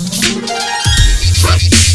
Right.